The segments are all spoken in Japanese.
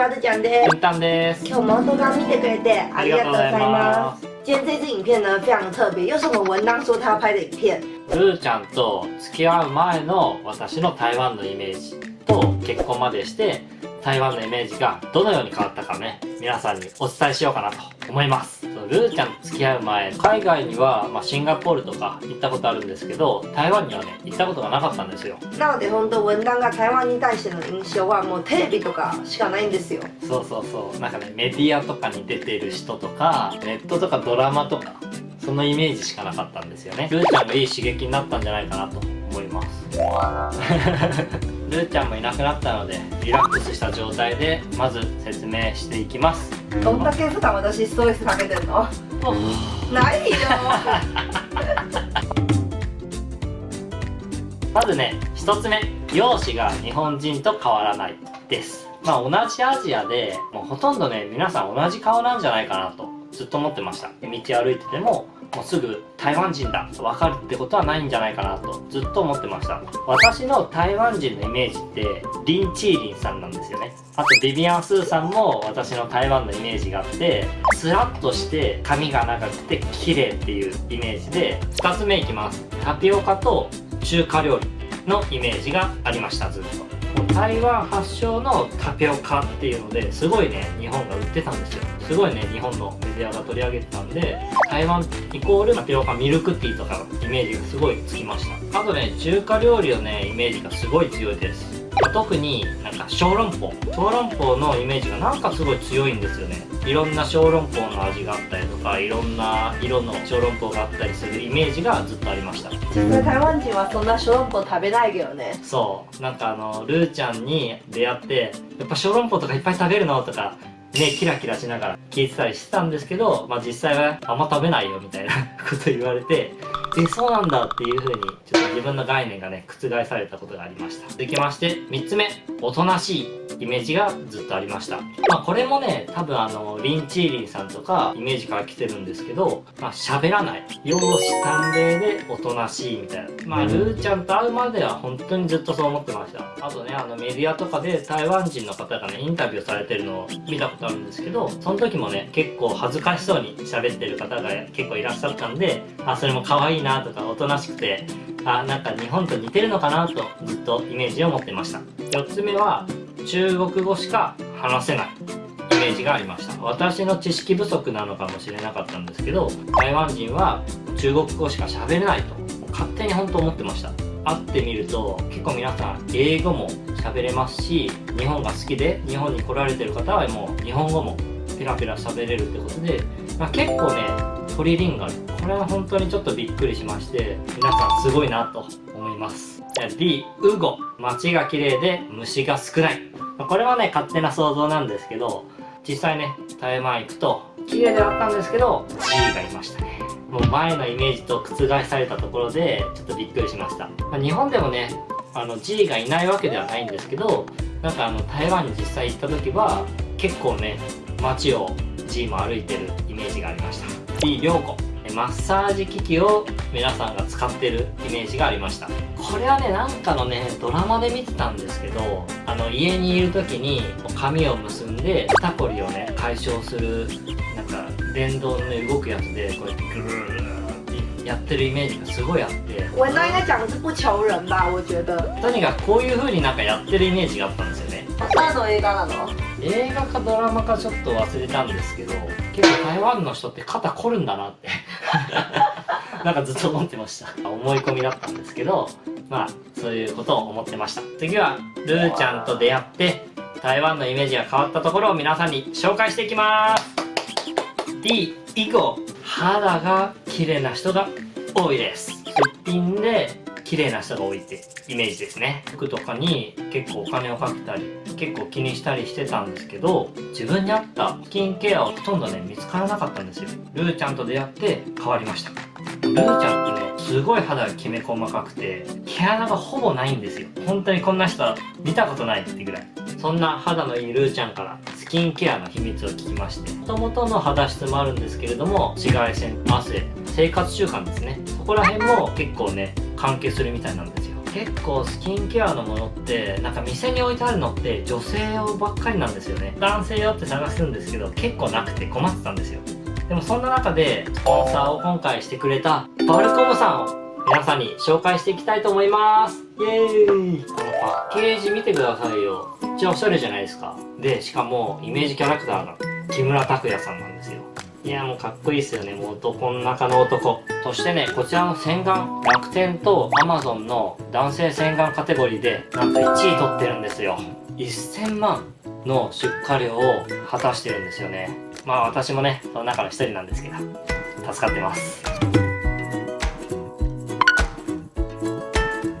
はるちゃんです。今日も動画見てくれてありがとうございます。今天这支影片呢非常的特别，又是我们文当说他要拍的影片。ルーちゃんと付き合う前の私の台湾のイメージと結婚までして台湾のイメージがどのように変わったかね皆さんにお伝えしようかなと思います。ルーちゃんと付き合う前海外には、まあ、シンガポールとか行ったことあるんですけど台湾にはね行ったことがなかったんですよ。なので本当文旦が台湾に対しての印象はもうテレビとかしかないんですよ。そうそうそう。なんかねメディアとかに出てる人とかネットとかドラマとかそのイメージしかなかったんですよね。ルーちゃんがいい刺激になったんじゃないかなと思います ルーちゃんもいなくなったのでリラックスした状態でまず説明していきますどんだけ普段私ストレスかけてるの？ないよ。まずね一つ目容姿が日本人と変わらないですまあ同じアジアでもうほとんどね皆さん同じ顔なんじゃないかなとずっと思ってました道歩いててももうすぐ台湾人だと分かるってことはないんじゃないかなとずっと思ってました。私の台湾人のイメージってリン・チーリンさんなんですよね。あとビビアン・スーさんも私の台湾のイメージがあってスラッとして髪が長くて綺麗っていうイメージで2つ目いきます。タピオカと中華料理のイメージがありましたずっと。台湾発祥のタピオカっていうのですごいね日本が売ってたんですよ。すごいね日本のメディアが取り上げてたんで台湾イコールタピオカミルクティーとかのイメージがすごいつきましたあとね中華料理のねイメージがすごい強いです。特になんか小籠包。小籠包のイメージがなんかすごい強いんですよね。いろんな小籠包の味があったりとかいろんな色の小籠包があったりするイメージがずっとありました。実際台湾人はそんな小籠包食べないけどね。そう。なんかあのルーちゃんに出会ってやっぱ小籠包とかいっぱい食べるのとかねキラキラしながら聞いてたりしてたんですけど、まあ、実際はあんま食べないよみたいなこと言われてえそうなんだっていう風にちょっと自分の概念がね覆されたことがありました。続きまして3つ目。おとなしいイメージがずっとありました。まあこれもね多分あのリン・チーリンさんとかイメージから来てるんですけどまあ喋らない。容姿端麗でおとなしいみたいな。まあルーちゃんと会うまでは本当にずっとそう思ってました。あとねあのメディアとかで台湾人の方がねインタビューされてるのを見たことあるんですけどその時もね結構恥ずかしそうに喋ってる方が結構いらっしゃったんであそれも可愛いいなとかおとなしくてあなんか日本と似てるのかなとずっとイメージを持ってました。4つ目は中国語しか話せないイメージがありました。私の知識不足なのかもしれなかったんですけど台湾人は中国語しか喋れないと勝手に本当思ってました。会ってみると結構皆さん英語も喋れますし日本が好きで日本に来られてる方はもう日本語もペラペラ喋れるってことで、まあ、結構ねトリンガル。これは本当にちょっとびっくりしまして皆さんすごいなと思います。じゃあ D ウゴ。街が綺麗で虫が少ない。これはね勝手な想像なんですけど実際ね台湾行くと綺麗ではあったんですけど G がいましたね。もう前のイメージと覆されたところでちょっとびっくりしました、まあ日本でもねあの G がいないわけではないんですけどなんかあの台湾に実際行った時は結構ね街を G も歩いてるイメージがありました。D 涼子マッサージ機器を皆さんが使ってるイメージがありましたこれはねなんかのねドラマで見てたんですけどあの家にいる時に髪を結んで肩こりをね解消するなんか電動のね動くやつでこうやってグルーってやってるイメージがすごいあって文旦应该讲的是不求人吧？我觉得。とにかくこういう風になんかやってるイメージがあったんですよね何の映画なの？映画かドラマかちょっと忘れたんですけど結構台湾の人って肩凝るんだなって。なんかずっと思ってました。思い込みだったんですけどまあそういうことを思ってました。次はルーちゃんと出会って台湾のイメージが変わったところを皆さんに紹介していきます。D 以後肌が綺麗な人が多いです。すっぴんで綺麗な人が多いってイメージですね。服とかに結構お金をかけたり結構気にしたりしてたんですけど自分に合ったスキンケアをほとんどね見つからなかったんですよ。ルーちゃんと出会って変わりました。ルーちゃんってねすごい肌がきめ細かくて毛穴がほぼないんですよ。本当にこんな人は見たことないってぐらい。そんな肌のいいルーちゃんからスキンケアの秘密を聞きましてもともとの肌質もあるんですけれども紫外線汗生活習慣ですね。そこら辺も結構ね関係するみたいなんですよ。結構スキンケアのものってなんか店に置いてあるのって女性用ばっかりなんですよね。男性用って探すんですけど結構なくて困ってたんですよ。でもそんな中でスポンサーを今回してくれたバルコムさんを皆さんに紹介していきたいと思います。イエーイ。このパッケージ見てくださいよ。めっちゃおしゃれじゃないですか。でしかもイメージキャラクターが木村拓哉さんなんですよいやもうかっこいいっすよね。もう男の中の男。そしてねこちらの洗顔楽天と Amazon の男性洗顔カテゴリーでなんと1位取ってるんですよ。1000万の出荷量を果たしてるんですよね。まあ私もねその中の1人なんですけど助かってます。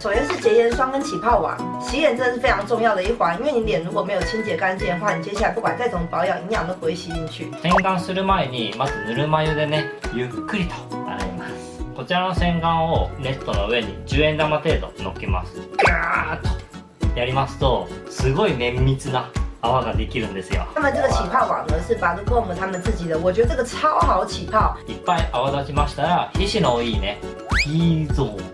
首先是洁颜霜跟起泡网，洗脸真的是非常重要的一环，因为你脸如果没有清洁干净的话，你接下来不管再怎么保养，营养都不会吸进去。洗顔する前にまずぬるま湯でねゆっくりと洗いますこちらの洗顔をネットの上に10円玉程度乗っけますガーッとやりますとすごい綿密な泡ができるんですよ那么这个起泡网呢是 b a d c o m 他们自己的，我觉得这个超好起泡。いっぱい泡立ちましたら皮脂の多いね T ゾーン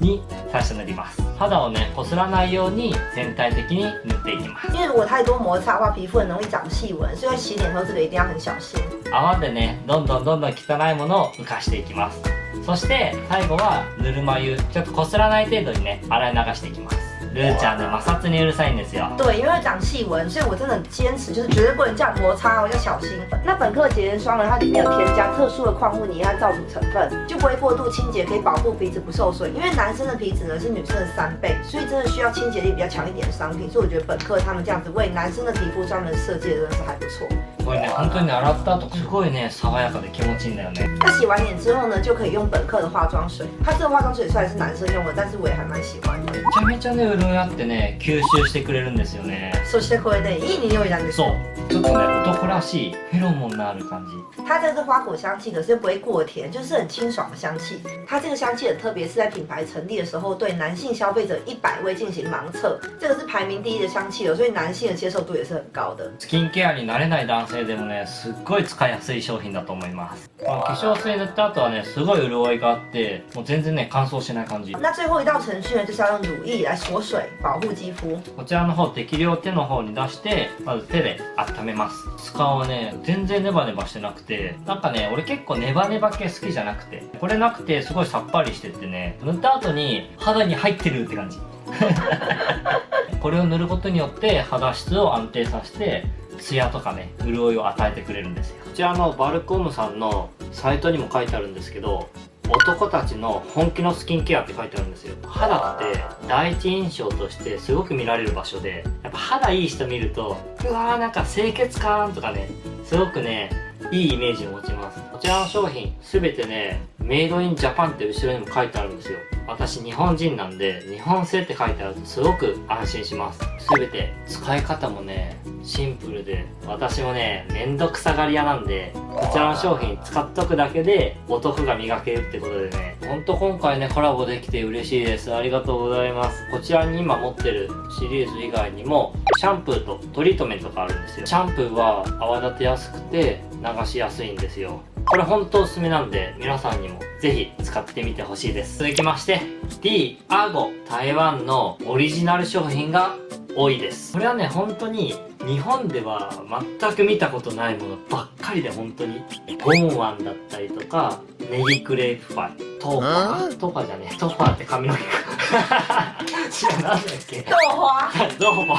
に最初塗ります肌をねこすらないように全体的に塗っていきます因为如果太多摩擦的话，皮肤很容易长细纹，所以洗脸的时候这个一定要很小心。泡でねどんどんどんどん汚いものを浮かしていきますそして最後はぬるま湯ちょっとこすらない程度にね洗い流していきますルーちゃんね摩擦にうるさいんですよ对，因为会长细纹，所以我真的很坚持，就是绝对不能这样摩擦哦，要小心。那本科洁颜霜呢，它里面有添加特殊的矿物泥和皂乳成分，就不会过度清洁，可以保护皮脂不受损。因为男生的皮脂呢是女生的三倍，所以真的需要清洁力比较强一点的商品。所以我觉得本科他们这样子为男生的皮肤专门设计的，真的是还不错。 これね本当にね洗った後すごいね爽やかで気持ちいいんだよね那洗完脸之后呢，就可以用本科的化妆水。它这个化妆水虽然是男生用的，但是我也还蛮喜欢的。めちゃめちゃね潤いあってね吸収してくれるんですよねそしてこれでいい匂いなんです。そうちょっとね男らしいフェロモンのある感じ它这个是花果香气，可是又不会过甜，就是很清爽的香气。它这个香气很特别，是在品牌成立的时候对男性消费者一百位进行盲测，这个是排名第一的香气哦，所以男性的接受度也是很高的。スキンケアに慣れない男性でもねすっごい使いやすい商品だと思います。この化粧水塗った後はねすごい潤いがあってもう全然ね乾燥しない感じ。那最后一道程序呢，就是要用乳液来锁水，保護肌膚。こちらの方適量手の方に出してまず手で温めます。使うはね全然ネバネバしてなくてなんかね俺結構ネバネバ系好きじゃなくてこれなくてすごいさっぱりしててね塗った後に肌に入ってるって感じ。これを塗ることによって肌質を安定させてツヤとかね潤いを与えてくれるんですよ。こちらのバルコムさんのサイトにも書いてあるんですけど男たちの本気のスキンケアって書いてあるんですよ。肌って第一印象としてすごく見られる場所でやっぱ肌いい人見るとうわーなんか清潔感とかねすごくねいいイメージを持ちます。こちらの商品全てねメイドインジャパンって後ろにも書いてあるんですよ。私日本人なんで日本製って書いてあるとすごく安心します。全て使い方もねシンプルで私もねめんどくさがり屋なんでこちらの商品使っとくだけでお得が磨けるってことでね。ほんと今回ねコラボできて嬉しいです。ありがとうございます。こちらに今持ってるシリーズ以外にもシャンプーとトリートメントがあるんですよ。シャンプーは泡立てやすくて流しやすいんですよ。これ本当おすすめなんで皆さんにもぜひ使ってみてほしいです。続きまして D アゴ台湾のオリジナル商品が多いです。これはね本当に日本では全く見たことないものばっかりで本当にゴンワンだったりとかネギクレープパイ。トーファー。トーファーじゃねえ。トーファーって髪の毛 なんだっけ。豆花。どうも。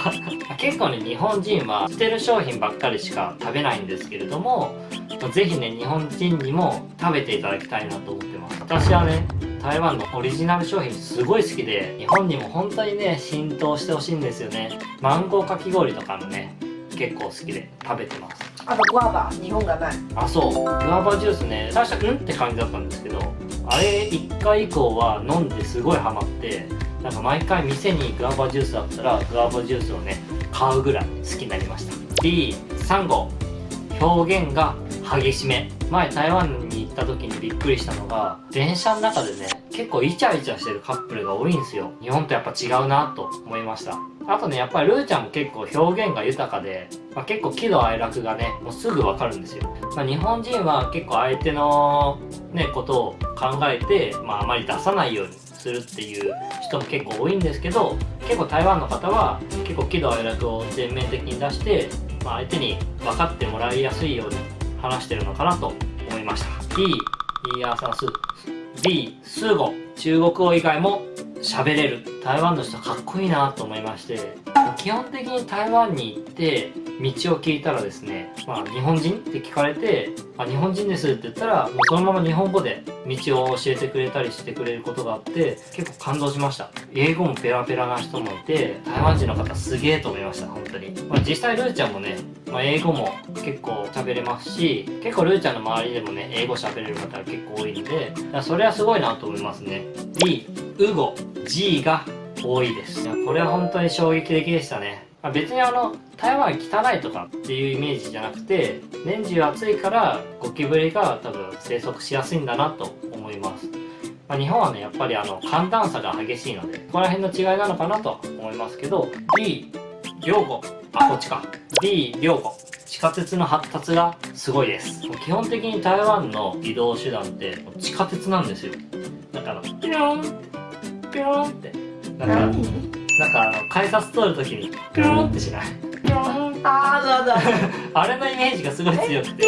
結構ね日本人は捨てる商品ばっかりしか食べないんですけれどもぜひね日本人にも食べていただきたいなと思ってます。私はね台湾のオリジナル商品すごい好きで日本にも本当にね浸透してほしいんですよね。マンゴーかき氷とかもね結構好きで食べてます。あとグアバ、日本がない。あそう。グアバジュースね最初うん？って感じだったんですけどあれ1回以降は飲んですごいハマってなんか毎回店にグアバジュースあったらグアバジュースをね買うぐらい好きになりました。D3 号表現が激しめ。前台湾に行った時にびっくりしたのが電車の中でね結構イチャイチャしてるカップルが多いんですよ。日本とやっぱ違うなと思いました。あとねやっぱりルーちゃんも結構表現が豊かで、まあ、結構喜怒哀楽がねもうすぐわかるんですよ、まあ、日本人は結構相手のねことを考えて、まあ、あまり出さないようにするっていう人も結構多いんですけど結構台湾の方は結構喜怒哀楽を全面的に出して、まあ、相手に分かってもらいやすいように話してるのかなと思いました。B イヤーサンス B 数語中国語以外も喋れる。台湾の人かっこいいなと思いまして。基本的に台湾に行って道を聞いたらですね、まあ、日本人って聞かれて「あ日本人です」って言ったらもうそのまま日本語で道を教えてくれたりしてくれることがあって結構感動しました。英語もペラペラな人もいて台湾人の方すげえと思いました本当に、まあ、実際ルーちゃんもね、まあ、英語も結構喋れますし結構ルーちゃんの周りでもね英語喋れる方が結構多いんでそれはすごいなと思いますね。B ウゴ G が多いです。これは本当に衝撃的でしたね。まあ、別にあの台湾汚いとかっていうイメージじゃなくて年中暑いからゴキブリが多分生息しやすいんだなと思います、まあ、日本はねやっぱりあの寒暖差が激しいのでここら辺の違いなのかなと思いますけど D 両語あこっちか。D 両語地下鉄の発達がすごいです。基本的に台湾の移動手段って地下鉄なんですよ。なんかあのピロンピロンって。なんかなんかあの改札通るときにピロンってしない？あーだだあれのイメージがすごい強くて。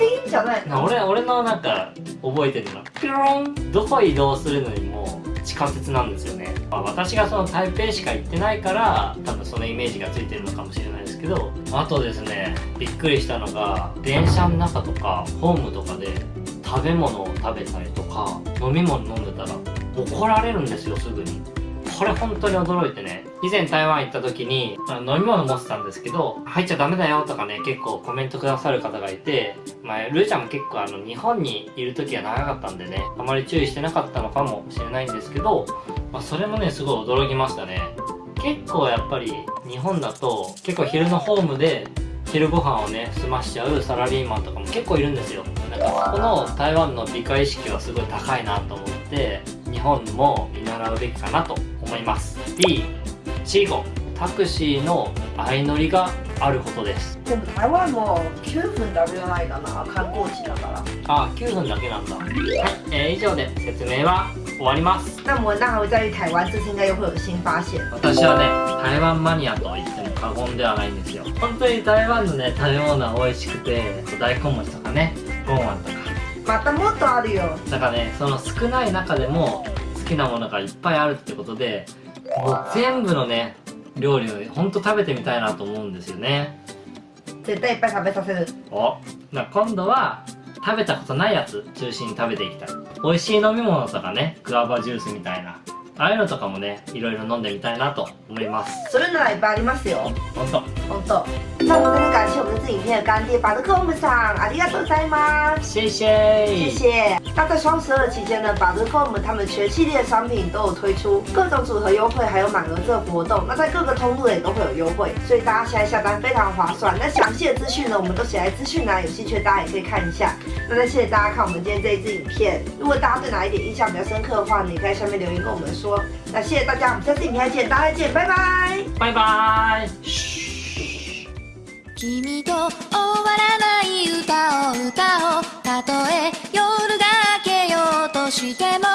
ティーンじゃないな俺俺のなんか覚えてるの。ピロン。どこ移動するのにも地下鉄なんですよね、まあ、私がその台北しか行ってないから多分そのイメージがついてるのかもしれないですけどあとですねびっくりしたのが電車の中とかホームとかで食べ物を食べたりとか飲み物飲んでたら怒られるんですよすぐにこれ本当に驚いてね以前台湾行った時に飲み物持ってたんですけど入っちゃダメだよとかね結構コメントくださる方がいてまあルーちゃんも結構あの日本にいる時は長かったんでねあまり注意してなかったのかもしれないんですけど、まあ、それもねすごい驚きましたね。結構やっぱり日本だと結構昼のホームで昼ご飯をね済ましちゃうサラリーマンとかも結構いるんですよ。なんかこの台湾の美化意識はすごい高いなと思って日本も見習うべきかなと思います。B チーゴ。タクシーの相乗りがあることです。でも台湾も9分だけじゃないかな観光地だから。あ9分だけなんだ。はい、えー、以上で説明は終わります。那我那还会在于台湾这次应该又会有新发现私はね台湾マニアと言っても過言ではないんですよ。本当に台湾のね食べ物は美味しくて大根餅とかねゴンワンとか。またもっとあるよ。だからねその少ない中でも好きなものがいっぱいあるってことでもう全部のね料理をほんと食べてみたいなと思うんですよね。絶対いっぱい食べさせる。おな今度は食べたことないやつ中心に食べていきたい。美味しい飲み物とかねグアバジュースみたいなああいうのとかもねいろいろ飲んでみたいなと思いますそれならいっぱいありますよほんと本当。那我们真的感谢我们这支影片的干爹巴德克我们上，ありがとうございます。谢谢谢谢。那在双十二期间呢，巴德克我们他们全系列商品都有推出各种组合优惠，还有满额赠活动。那在各个通路也都会有优惠，所以大家现在下单非常划算。那详细的资讯呢，我们都写在资讯栏，有兴趣的大家也可以看一下。那再谢谢大家看我们今天这一支影片。如果大家对哪一点印象比较深刻的话，你可以在下面留言跟我们说。 那谢谢大家，我们下次影片再见，大家再见，拜拜。バイバイ君と終わらない歌を歌おうたとえ夜が明けようとしても